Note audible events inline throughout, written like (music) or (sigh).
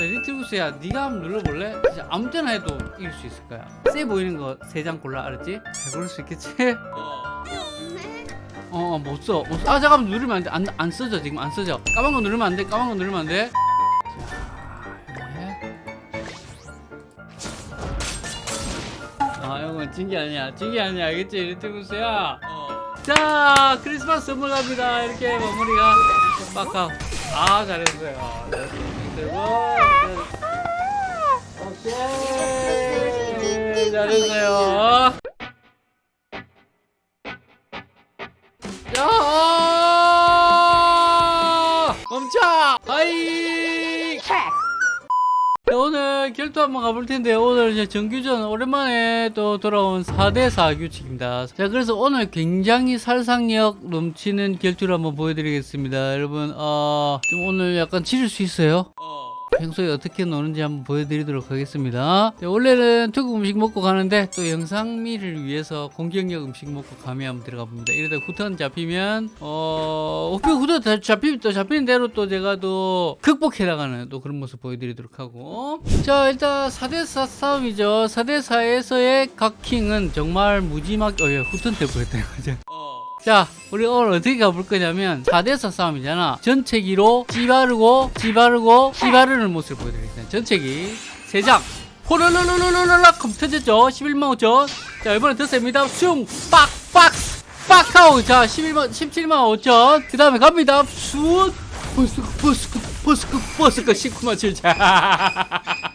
자, 리트루스야 네가 한번 눌러볼래? 진짜 아무 때나 해도 이길 수 있을 거야 세 보이는 거 세 장 골라 알았지? 잘 고를 수 있겠지? 어, 못 써. 못 써. 아, 잠깐만, 누르면 안 돼. 안, 안 써져, 지금 안 써져. 까만 거 누르면 안 돼. 까만 거 누르면 안 돼. 자, 네. 아, 이건 진게 아니야. 진게 아니야. 알겠지? 리트구스야. 자, 크리스마스 선물 갑니다. 이렇게 마무리가 빡하고. 아, 잘했어요. 그 리고, 오케이. 잘했어요. 야! 오늘 결투 한번 가볼 텐데 오늘 이제 정규전 오랜만에 또 돌아온 4대4 규칙입니다. 자 그래서 오늘 굉장히 살상력 넘치는 결투를 한번 보여드리겠습니다. 여러분 어, 좀 오늘 약간 지를 수 있어요? 평소에 어떻게 노는지 한번 보여드리도록 하겠습니다. 자, 원래는 특급 음식 먹고 가는데 또 영상미를 위해서 공격력 음식 먹고 감이 한번 들어가 봅니다. 이러다 후턴 잡히면 어 후턴 잡히면 또 잡히는 대로 또 제가 또 극복해 나가는 또 그런 모습 보여드리도록 하고 자 일단 4대4 싸움이죠. 4대4에서의 각킹은 정말 무지막 어 예 후턴 때보였다. 자, 우리 오늘 어떻게 가볼 거냐면 4대4 싸움이잖아. 전체기로 찌바르고 찌바르고 찌바르는 모습을 보여드리겠습니다. 전체기 3장. 호르르르르르르 컴 터졌죠? 11만 5천. 자, 이번엔 더 셉니다. 슝! 빡! 빡! 빡하고 자, 11만 17만 5천. 그 다음에 갑니다. 쑥! 버스크 버스크 버스크 버스크 19만 7천.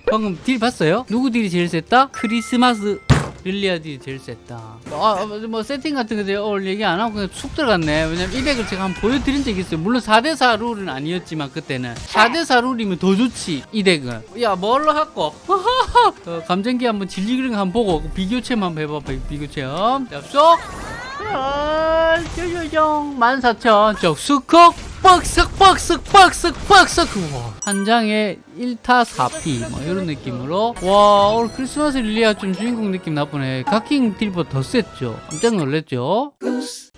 방금 딜 봤어요? 누구 딜이 제일 셌다? 크리스마스 릴리아딜이 제일 셌다. 아, 뭐 세팅 같은 거 오늘 얘기 안 하고 그냥 쑥 들어갔네. 왜냐면 200을 제가 한번 보여드린 적이 있어요. 물론 4대4 룰은 아니었지만 그때는 4대4 룰이면 더 좋지. 2덱은. 야, 뭘로 할거? 어, 감전기 한번 질리기를 한번 보고 비교 체험 한번 해봐봐. 비교 체험. 자, 쏙. 아, 쩌쩌정 14,000. 쪽 수 컥. 뻑석 뻑석 뻑석 뻑석 우와. 한 장에 1타 4피 뭐 이런 느낌으로 와 오늘 크리스마스 릴리아 좀 주인공 느낌 나쁘네 각킹 딜보 더 셌죠 깜짝 놀랐죠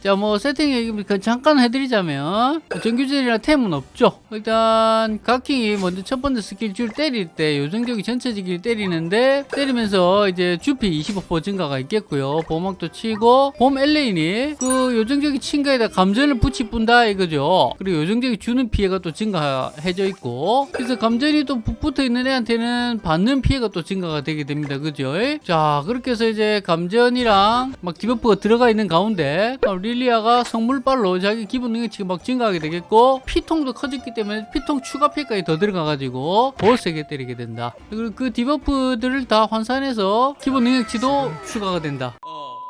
자 뭐 세팅 얘기 그 잠깐 해드리자면 정규젤이나 템은 없죠. 일단 각킹이 먼저 첫 번째 스킬 줄 때릴 때 요정격이 전체적인 때리는데 때리면서 이제 주피 25% 증가가 있겠고요. 보막도 치고 봄 엘레인이 그 요정격이 친 거에다 감전을 붙이 뿐다 이거죠. 그리고 요정격이 주는 피해가 또 증가해져 있고 그래서 감전이 또 붙어 있는 애한테는 받는 피해가 또 증가가 되게 됩니다. 그죠? 자 그렇게 해서 이제 감전이랑 막 디버프가 들어가 있는 가운데 릴리아가 성물발로 자기 기본 능력치가 막 증가하게 되겠고 피통도 커졌기 때문에 피통 추가 피해까지 더 들어가가지고 더 세게 때리게 된다 그리고 그 디버프들을 다 환산해서 기본 능력치도 추가가 된다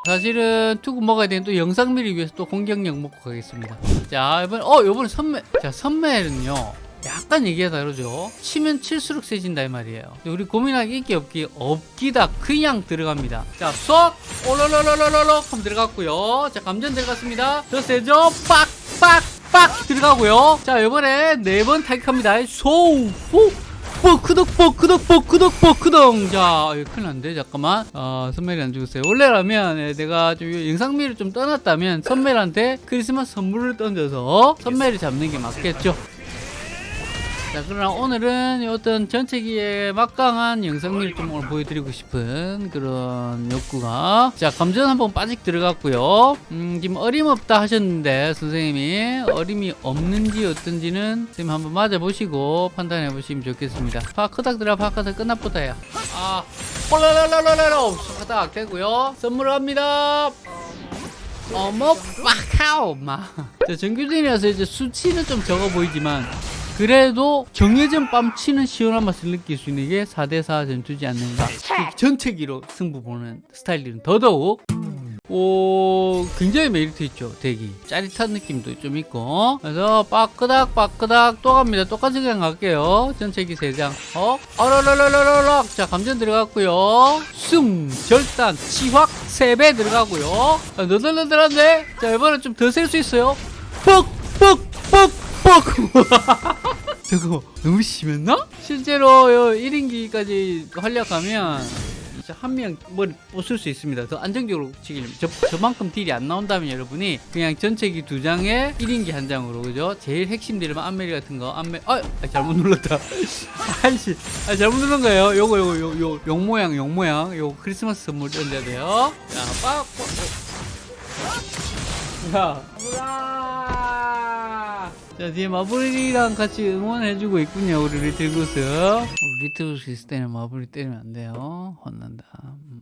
사실은 투구 먹어야 되는 또 영상미를 위해서 또 공격력 먹고 가겠습니다. 자, 이번 어, 이번에 선매. 자, 선매는요. 약간 얘기가 다르죠. 치면 칠수록 세진다 이 말이에요. 우리 고민하기 있기 없기 없기다 그냥 들어갑니다. 자, 쏙 오로로로로로로 하면 들어갔고요. 자, 감전 들어갔습니다. 더 세죠? 빡빡 빡 들어가고요. 자, 이번에 네 번 타격합니다. 소우 뻐크덕 뻐크덕 뻐크덕 뻐크덕 자 큰일 났는데 잠깐만 어 선멜이 안 죽었어요 원래라면 예, 내가 좀 영상미를 좀 떠났다면 선멜한테 크리스마스 선물을 던져서 선멜을 잡는 게 맞겠죠 자 그러나 오늘은 어떤 전체기의 막강한 영상미를 좀 오늘 보여드리고 싶은 그런 욕구가. 자 감전 한번 빠직 들어갔고요. 음 지금 어림없다 하셨는데 선생님이 어림이 없는지 어떤지는 선생님 한번 맞아보시고 판단해 보시면 좋겠습니다. 파크닥 들어 파크닥 끝납보다야. 아 홀라라라라라라. 파크닥 되고요. 선물 갑니다. 어머 빡하오 마. 정규진이라서 이제 수치는 좀 적어 보이지만 그래도 정해진 빰치는 시원한 맛을 느낄 수 있는 게 4대4 전투지 않는가? 전체 기로 승부 보는 스타일들은 더더욱. 오 굉장히 메리트 있죠 대기. 짜릿한 느낌도 좀 있고. 그래서 빠끄닥 빠끄닥 또 갑니다. 똑같이 그냥 갈게요. 전체기 3장. 어? 어라라라라락 자 감전 들어갔고요. 숨 절단 치확 3배 들어가고요. 아, 너덜너덜한데? 자 이번엔 좀 더 셀 수 있어요. 뻑뻑뻑 저거 너무 심했나? 실제로 1인기까지 활약하면 진짜 한명 머리 부술 수 있습니다. 더 안정적으로 치기를 저, 저만큼 딜이 안 나온다면 여러분이 그냥 전체기 두 장에 1인기 한 장으로 그죠? 제일 핵심들만 안메리 같은 거 안메 아, 아 잘못 눌렀다. (laughs) 아이씨 아 잘못 누른 거예요. 요거 요거 요 요 용 모양 용 모양 요 크리스마스 선물 던져야 돼요. 자 빡. 자 가보자. 자 뒤에 마블이랑 같이 응원해주고 있군요 우리 리틀구스 우리 리틀구스 있을 때는 마블이 때리면 안 돼요. 혼난다. 음.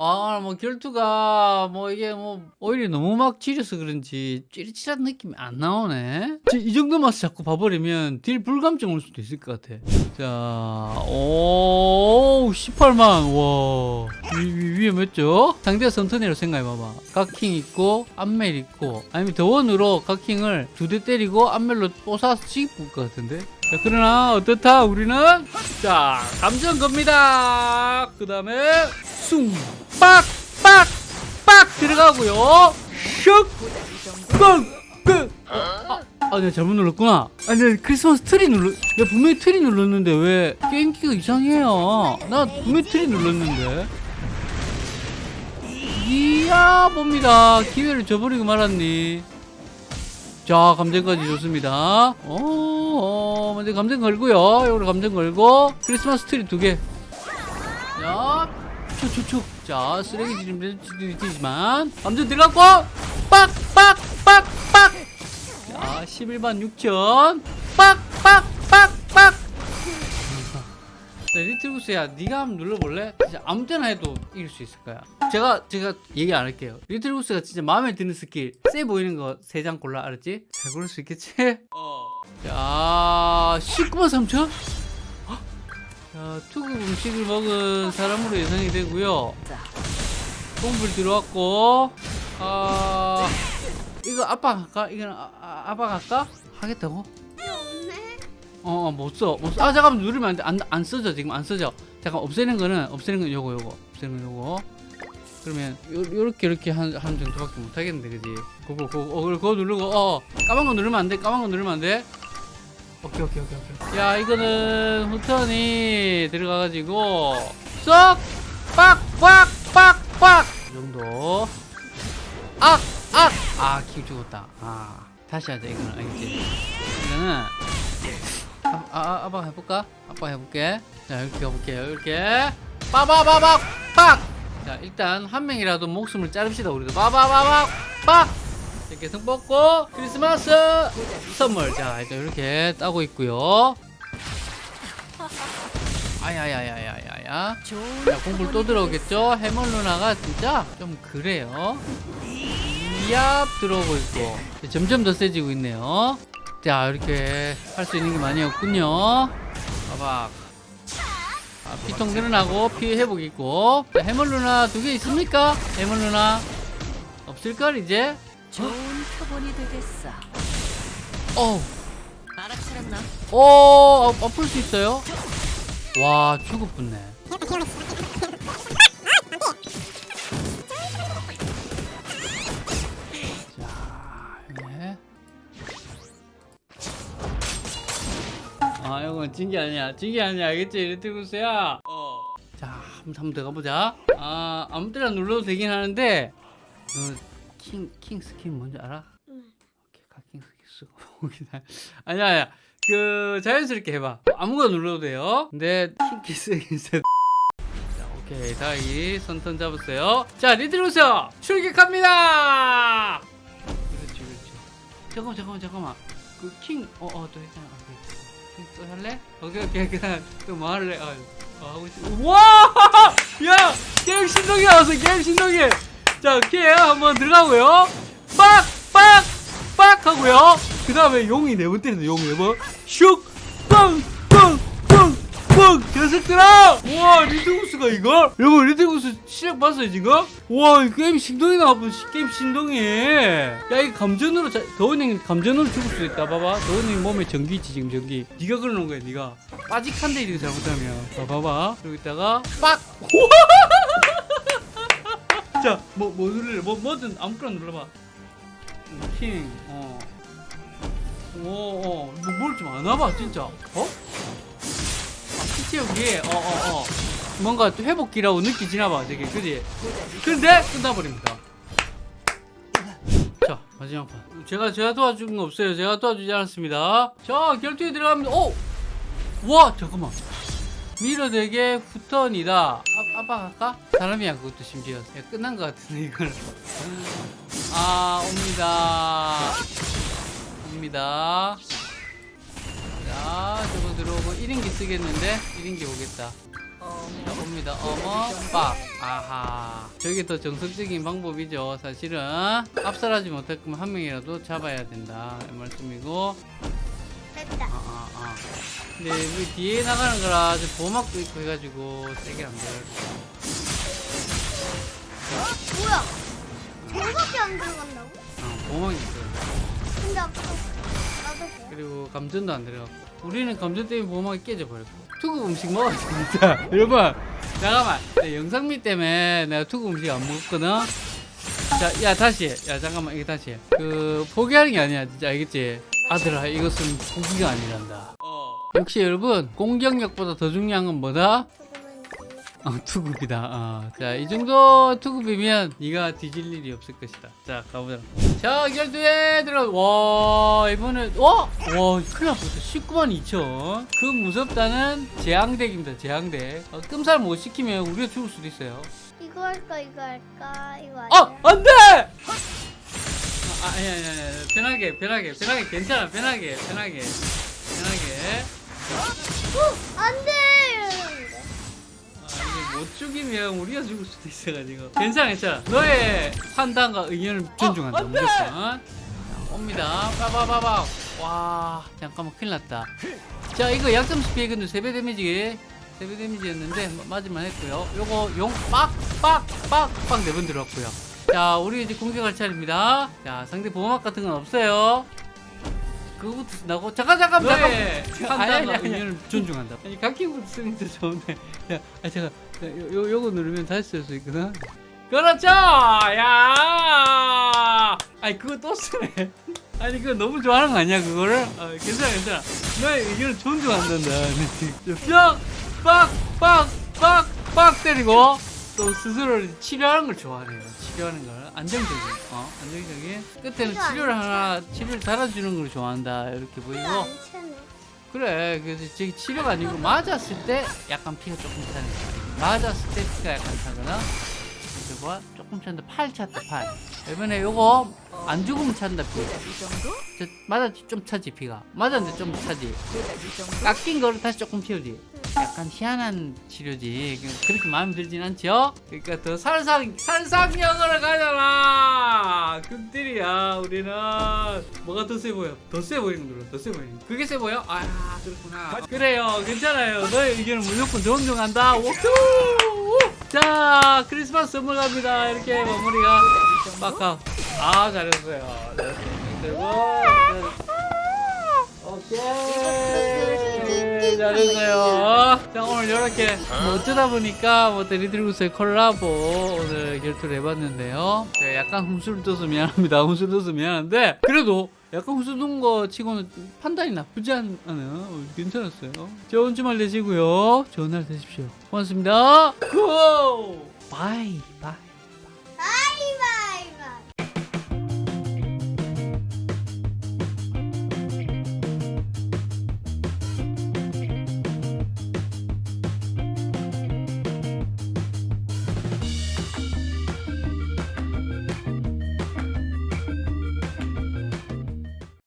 아 뭐 결투가 뭐 이게 뭐 오히려 너무 막 지려서 그런지 찌릿찌릿한 느낌이 안 나오네. 지- 이 정도만 자꾸 봐버리면 딜 불감증 올 수도 있을 것 같아. 자오 18만. 와. 위, 위, 위험했죠 상대가 선턴이라고 생각해봐봐. 각킹 있고 안멜 있고. 아니면 더원으로 각킹을 두 대 때리고 안멜로 뽀사서 찍을 것 같은데? 자 그러나 어떻다 우리는 자 감전 겁니다 그 다음에 숭빡빡빡 들어가고요 슉뻥끝 아, 아, 내가 잘못 눌렀구나. 아, 내가 크리스마스 트리 눌렀, 내가 분명히 트리 눌렀는데 왜 게임기가 이상해요. 나 분명히 트리 눌렀는데. 이야, 봅니다. 기회를 저버리고 말았니. 자, 감전까지 좋습니다. 어, 어, 먼저 감전 걸고요. 요거 감전 걸고, 크리스마스 트리 두 개. 자, 축축축. 자, 쓰레기 지지만 감전 들어갔고, 빡, 빡, 빡, 빡. 자, 11만 6천. 빡, 빡, 빡, 빡. 자, 리틀구스야, 네가 한번 눌러볼래? 진짜 아무 때나 해도 이길 수 있을 거야. 제가 제가 얘기 안 할게요. 리틀구스가 진짜 마음에 드는 스킬, 세 보이는 거 세 장 골라, 알았지? 잘 고를 수 있겠지? 어. 자, 19만 3천? 자, 투구 음식을 먹은 사람으로 예상이 되고요. 뽕불 들어왔고, 아, 이거 아빠 할까? 이거는 아, 아, 아빠 할까? 하겠다고? 어, 어, 못 써. 못 써. 아, 잠깐만, 누르면 안 돼. 안, 안 써져, 지금 안 써져. 잠깐, 없애는 거는, 없애는 건 요거, 요거. 없애는 건 요거. 그러면, 요, 요렇게, 이렇게 한, 한 정도밖에 못 하겠는데, 그지? 그거, 그거, 어, 그거 누르고, 어, 까만 거 누르면 안 돼. 까만 거 누르면 안 돼. 오케이, 오케이, 오케이, 오케이. 야, 이거는 후턴이 들어가가지고, 쏙! 빡! 빡! 빡! 빡! 이 정도. 악! 악! 아, 키 죽었다. 아, 다시 하자, 이거는. 알겠지? 이거는, 아, 아, 아빠 해볼까? 아빠 해볼게. 자, 이렇게 가볼게요. 이렇게. 빠바바박! 빡! 자, 일단 한 명이라도 목숨을 자릅시다, 우리도. 빠바바박! 빡! 이렇게 승 뽑고, 크리스마스 선물. 자, 일단 이렇게 따고 있고요. 아야야야야야야. 자, 공불 또 들어오겠죠? 해멀 누나가 진짜 좀 그래요. 이압 들어오고 있고 점점 더 세지고 있네요. 자 이렇게 할 수 있는 게 많이 없군요. 봐봐. 아, 피통 늘어나고 피해 회복 있고 자, 해멀 누나 두 개 있습니까? 해멀 누나 없을걸 이제? 좋은 표본이 되겠어. 어우 알아차렸나? 어 아, 아플 수 있어요? 와 죽었겠네. 자, 네. 아, 이건 찐게 아니야. 찐게 아니야. 알겠지? 리틀구스야. 어. 자, 한번 한번 더 가보자. 아, 아무 때나 눌러도 되긴 하는데, 너 킹, 킹 스킬 뭔지 알아? 오케이, 킹 스킬 쓰고. 아니야, 아니야. 그, 자연스럽게 해봐. 아무거나 눌러도 돼요. 근데, 킹 스킬 세. 자, 오케이. 다이 선턴 잡았어요. 자, 리틀구스 출격합니다! 그렇지, 그렇지. 잠깐만, 잠깐만, 잠깐만. 그 킹, 어, 어, 또 했잖아. 또 할래? 오케이 오케이 그냥 또뭐 할래? 아, 어, 하고 싶어. 와! (laughs) 야! 게임 신동이 나왔어 게임 신동이 자 오케이 한번 들어가고요 빡! 빡! 빡! 하고요 그 다음에 용이 네 번 때리는 용 네번 슉! 뻥! 뻥! 뻥! 뻥! 녀석들아! 우와 리드구스가 이걸? 여러분 리드구스 시작 봤어요 지금? 우와 이 게임 신동이 나와본 게임 신동이 야 이거 감전으로 자, 더운님 감전으로 죽을 수도 있다 봐봐 더운님 몸에 전기 있지 지금 전기 네가 그러는 거야 네가 빠직한데 이렇게 잘못하면 봐 봐봐 그리고 있다가 빡! 자, 뭐, 뭐 누를래? 뭐, 뭐든 아무거나 눌러봐. 음, 킹, 어. 오, 어, 뭐, 뭘좀안 와봐, 진짜. 어? 아, 피치 여기, 어, 어, 어. 뭔가 또 회복기라고 느끼지나 봐 되게 그지 근데 끝나버립니다 자 마지막 판 제가 제가 도와준 거 없어요 제가 도와주지 않았습니다 자 결투에 들어갑니다 오! 와 잠깐만 밀어대게 후턴이다. 아, 갈까? 사람이야 그것도 심지어. 야, 끝난 거 같은데 이거는 아 옵니다. 옵니다. 자 저거 들어오고 1인기 쓰겠는데? 1인기 오겠다. 자, 옵니다. 어머 빡. 아하. 저게 더 정석적인 방법이죠 사실은. 압살하지 못할 거면 한 명이라도 잡아야 된다. 이 말씀이고. 근데 우리 뒤에 나가는 거라 저 보호막도 있고 해가지고 세게 안 돼요. 뭐야? 저거밖에 안 들어간다고? 어, 보호막이 있어요. 근데 아까 나도 돼. 그리고 감전도 안 들어갔고. 우리는 감전 때문에 보호막이 깨져버렸고. 투급 음식 먹어야 됩니다. (laughs) 여러분, 잠깐만. 내 영상미 때문에 내가 투급 음식 안 먹었거든? 자, 야, 다시 해. 야, 잠깐만, 이거 다시 해. 그, 포기하는 게 아니야. 진짜 알겠지? 아들아, 이것은 포기가 아니란다. 역시 여러분, 공격력보다 더 중요한 건 뭐다? 어, 투급이다. 어. 자, 이 정도 투급이면 네가 뒤질 일이 없을 것이다. 자, 가보자. 자, 결투에 들어. 와, 이번에 와, 와, 큰일 났다. 19만 2천. 그 무섭다는 재앙덱입니다. 재앙덱. 어, 끔살 못 시키면 우리가 죽을 수도 있어요. 이거 할까 이거 할까 이거 아, 아니야? 안 돼! 아, 아니, 아니, 아니, 아니. 편하게, 편하게, 편하게. 괜찮아. 편하게, 편하게. 편하게. 안돼! 이러는데. 아, 이게 못 죽이면 우리가 죽을 수도 있어가지고. 괜찮아 괜찮아. 너의 판단과 의견을 존중한다. 무조건. 자, 옵니다. 빠바바바. 와 잠깐만 큰일 났다. 자 이거 약점수 피해근도 3배 데미지 3배 데미지였는데 마- 맞을만 했고요. 요거 용 빡 빡 빡 빡 네 번 들어왔고요. 자 우리 이제 공격할 차례입니다. 자 상대 보호막 같은 건 없어요 그거부터 쓴다고? 잠깐 잠깐 너의 잠깐 판단과. 의견을 존중한다. 아니 각킹부터 쓰는 게 좋은데. 야, 아 제가 요, 요, 요거 누르면 다시 쓸 수 있거든? 그렇죠! 야! 아니 그거 또 쓰네. 아니 그거 너무 좋아하는 거 아니야 그거를? 아, 괜찮아 괜찮아. 너의 의견을 존중한단다. 빡빡빡 빡 빡 때리고 또 스스로를 치료하는 걸 좋아해요. 치료하는 걸. 안정적인 어 안정적인. 끝에는 치료를 하나 치료를 달아주는 걸 좋아한다. 이렇게 보이고. 그래 그래서 저기 치료가 아니고 맞았을 때 약간 피가 조금 차는 거야 맞았을 때 피가 약간 차거나 이거 봐 조금 찬다 팔 찼다 팔. 이번에 요거 안 죽으면 찬다 피. 이 정도? 저, 맞았지? 좀 차지 피가. 맞았는데 좀 차지? 깎인 거를 다시 조금 피우지 약간 희한한 치료지. 그- 그렇게 마음에 들진 않죠? 그러니까 더 살상 살상력을 가져라 극딜이야 우리는. 뭐가 더 세 보여? 더 세 보이는 거로 더 세 보이는 거. 그게 세 보여? 아 그렇구나. 그래요. 괜찮아요. 너의 의견은 무조건 존중한다. 오자 크리스마스 선물 갑니다. 이렇게 마무리가 막아 아 잘했어요. 잘했어요. 그리고 오케이 잘했어요. 자 오늘 이렇게 뭐 어쩌다 보니까 뭐 데리드리구스의 콜라보 오늘 결투를 해봤는데요. 제가 약간 훈수를 떠서 미안합니다. (laughs) 훈수를 떠서 미안한데 그래도 약간 훈수 둔 거 치고는 판단이 나쁘지 않- 않아요 어, 괜찮았어요. 좋은 주말 되시고요. 좋은 날 되십시오. 고맙습니다. Go! Bye bye